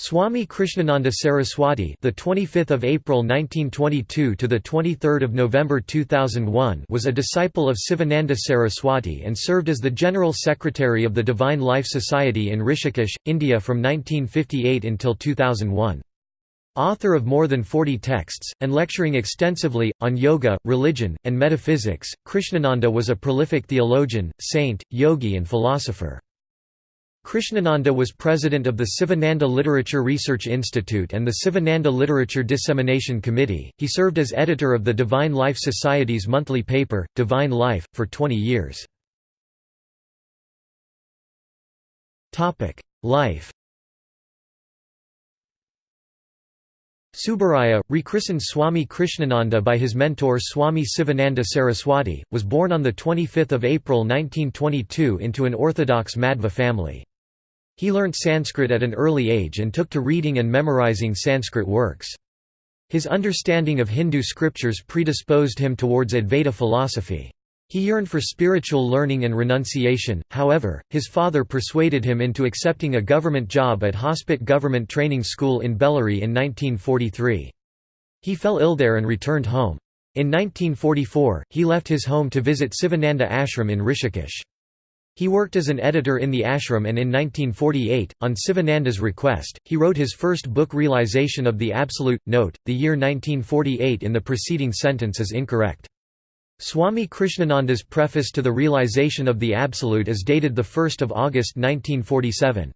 Swami Krishnananda Saraswati, the 25th of April 1922 to the 23rd of November 2001, was a disciple of Sivananda Saraswati and served as the General Secretary of the Divine Life Society in Rishikesh, India from 1958 until 2001. Author of more than 40 texts, and lecturing extensively, on yoga, religion, and metaphysics, Krishnananda was a prolific theologian, saint, yogi and philosopher. Krishnananda was president of the Sivananda Literature Research Institute and the Sivananda Literature Dissemination Committee. He served as editor of the Divine Life Society's monthly paper, Divine Life, for 20 years. Life Subbaraya, rechristened Swami Krishnananda by his mentor Swami Sivananda Saraswati, was born on 25 April 1922 into an orthodox Madhva family. He learnt Sanskrit at an early age and took to reading and memorizing Sanskrit works. His understanding of Hindu scriptures predisposed him towards Advaita philosophy. He yearned for spiritual learning and renunciation, however, his father persuaded him into accepting a government job at Hospet Government Training School in Bellary in 1943. He fell ill there and returned home. In 1944, he left his home to visit Sivananda Ashram in Rishikesh. He worked as an editor in the ashram and in 1948, on Sivananda's request, he wrote his first book Realization of the Absolute. Note, the year 1948 in the preceding sentence is incorrect. Swami Krishnananda's preface to the Realization of the Absolute is dated 1 August 1947.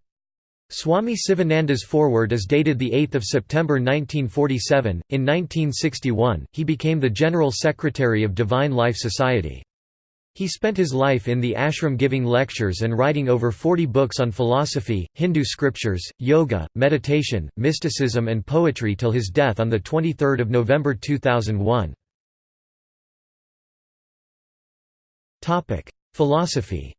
Swami Sivananda's foreword is dated 8 September 1947. In 1961, he became the General Secretary of Divine Life Society. He spent his life in the ashram giving lectures and writing over 40 books on philosophy, Hindu scriptures, yoga, meditation, mysticism and poetry till his death on 23 November 2001. Philosophy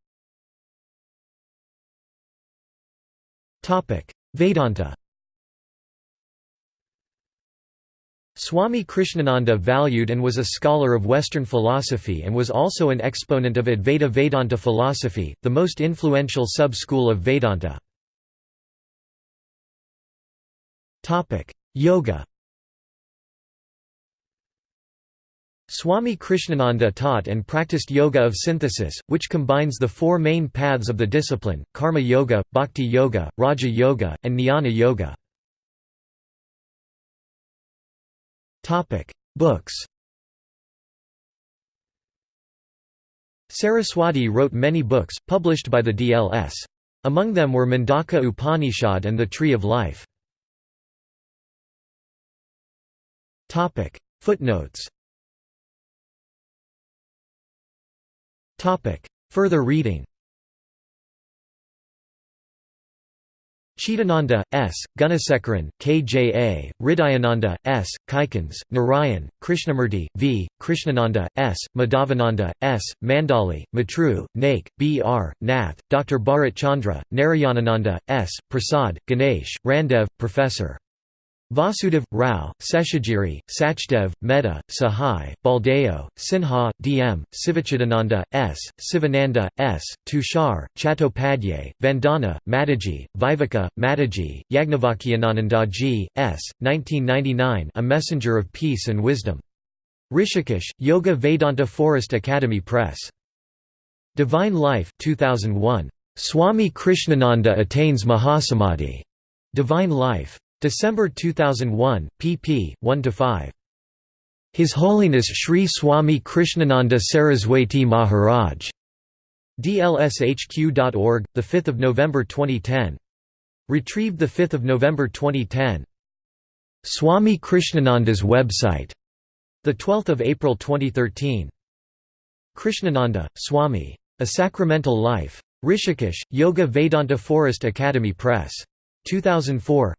Vedanta Swami Krishnananda valued and was a scholar of Western philosophy and was also an exponent of Advaita Vedanta philosophy, the most influential sub-school of Vedanta. Yoga Swami Krishnananda taught and practiced yoga of synthesis, which combines the four main paths of the discipline, karma yoga, bhakti yoga, raja yoga, and jnana yoga. Topic: Books. Saraswati wrote many books, published by the DLS. Among them were Mundaka Upanishad and the Tree of Life. Topic: Footnotes Topic: Further reading Chidananda, S., Gunasekaran, K. J. A., Hridayananda, S., Kaikans, Narayan, Krishnamurti, V., Krishnananda, S., Madhavananda, S., Mandali, Matru, Naik, B. R., Nath, Dr. Bharat Chandra, Narayanananda, S., Prasad, Ganesh, Randev, Professor. Vasudev, Rao, Seshagiri, Sachdev, Mehta, Sahai, Baldeo, Sinha, D. M., Sivachidananda, S., Sivananda, S., Tushar, Chattopadhyay, Vandana, Mataji, Viveka, Mataji, Yagnavakyananandaji, S., 1999 A Messenger of Peace and Wisdom. Rishikesh, Yoga Vedanta Forest Academy Press. Divine Life 2001. Swami Krishnananda attains Mahasamadhi. Divine Life. December 2001, pp. 1–5. His Holiness Sri Swami Krishnananda Saraswati Maharaj. dlshq.org, 5 November 2010. Retrieved 5 November 2010. Swami Krishnananda's website. 12 April 2013. Krishnananda, Swami. A Sacramental Life. Rishikesh, Yoga Vedanta Forest Academy Press. 2004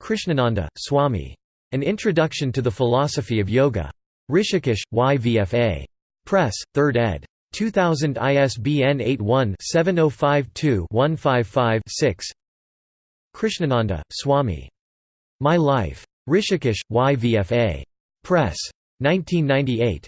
Krishnananda, Swami. An Introduction to the Philosophy of Yoga. Rishikesh, YVFA. Press, 3rd ed. 2000 ISBN 81-7052-155-6 Krishnananda, Swami. My Life. Rishikesh, YVFA. Press. 1998.